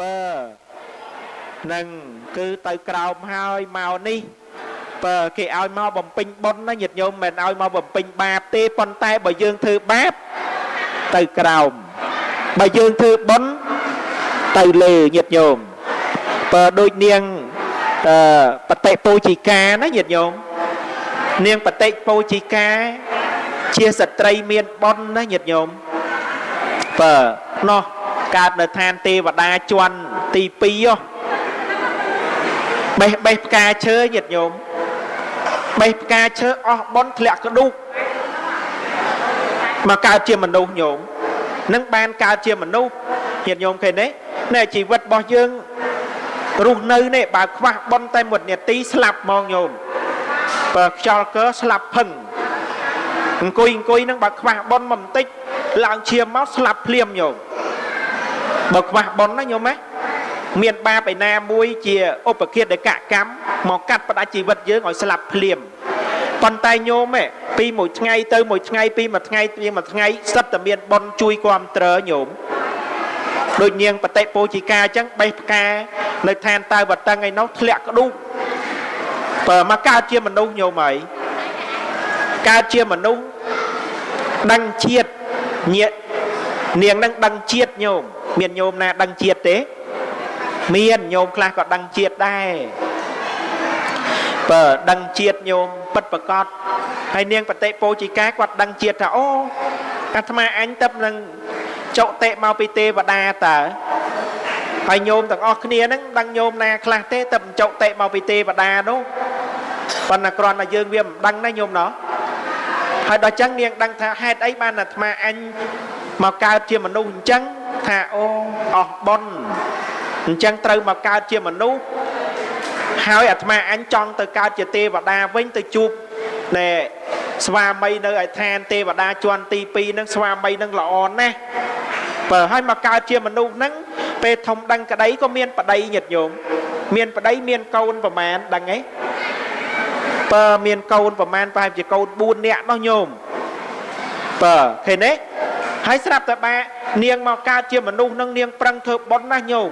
ពើនឹងគឺទៅក្រោមហើយមកនេះបើគេឲ្យមកបំពេញបុណ្យណាញាតិញោមមិនឲ្យមកបំពេញបាបទេប៉ុន្តែបើយើងធ្វើបាបទៅក្រោមបើយើងធ្វើបុណ្យទៅលើញាតិញោមបើដូចនាងអឺបតិពោជីកាណាញាតិញោមនាងបតិពោជីកាជាស្ត្រីមានបុណ្យណាញាតិញោមបើនោះ កើតនៅឋានទេវតាជន់ទី2ហ៎បេះបេះផ្កាឈើញាតិញោមបេះផ្កាឈើអស់បនធ្លាក់ក្ដុកមកកើតជាមនុស្សញោមនឹងបានកើតជាមនុស្សញាតិញោមឃើញទេនៅជីវិតរបស់យើងរស់នៅនេះបើខ្វះបនតែមួយនាទីស្លាប់ហ្មងញោមបើខ្យល់កើស្លាប់ភឹងអង្គុយអង្គុយនឹងបើខ្វះបនមកបន្តិចឡើងឈាមមកស្លាប់ភ្លាមញោម បើខ្វះបនណាញោមណាមានបាបឯណាមួយជាឧបគាតកកម្មមកកាត់ផ្ដាច់ជីវិតយើងឲ្យស្លាប់ភ្លាមប៉ុន្តែញោមឯពីមួយថ្ងៃទៅមួយថ្ងៃពីមួយថ្ងៃពីមួយថ្ងៃសិតតែមានបនជួយគ្រប់ត្រញោមដូចនាងបតិពោជីកាអញ្ចឹងបេះផ្កានៅឋានតើវតឹងឯនោះធ្លាក់ក្ដុកបើមកកើតជាមនុស្សញោមហើយកើតជាមនុស្សដឹងជាតិញាតនាងនឹងដឹងជាតិញោម មានញោមណាដឹងជាតិទេ មានញោមខ្លះក៏ដឹងជាតិដែរបើដឹងជាតិញោមពិតប្រកបហើយនាងបតិពោជីកាគាត់ដឹងជាតិថាអូអាត្មាអញទៅនឹងចុតិមកពីទេវតាតើហើយញោមទាំងអស់គ្នាហ្នឹងដឹងញោមណាខ្លះទេទៅចុតិមកពីទេវតានោះប៉ុន្តែគ្រាន់តែយើងវាមិនដឹងណាញោមណោះហើយដល់ចឹងនាងដឹងថាហេតុអីបានអាត្មាអញមកកើតជាមនុស្សអញ្ចឹង ថាអូអស់ប៉ុនអញ្ចឹងត្រូវមកកើតជាមនុស្សហើយអាត្មាអញចង់ទៅកើតជាទេវតាវិញទៅជួបណែស្វាមីនៅឯឋានទេវតាជាន់ទី2ហ្នឹងស្វាមីហ្នឹងល្អណាស់បើឲ្យមកកើតជាមនុស្សហ្នឹងពេលធំដឹងក្តីក៏មានប្តីញាតិញោមមានប្តីមានកូនប្រមាណដឹងទេបើមានកូនប្រមាណប្រហែលជាកូន4នាក់នោះញោមបើឃើញទេ ហើយស្រាប់តែបានាងមកកើតជាមនុស្សនឹងនាងប្រឹងធ្វើបុណ្យណាស់ញោម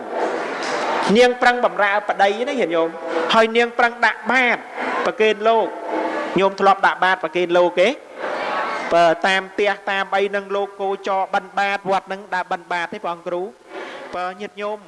នាងប្រឹងបំរើប្តីណាញាតិញោមហើយនាងប្រឹងដាក់បាតប្រគេនលោកញោមធ្លាប់ដាក់បាតប្រគេនលោកទេបើតាមផ្ទះតាមអីនឹងលោកគោចរបិណ្ឌបាតវត្តនឹងដាក់បិណ្ឌបាតទេព្រះអង្គគ្រូបើញាតិញោម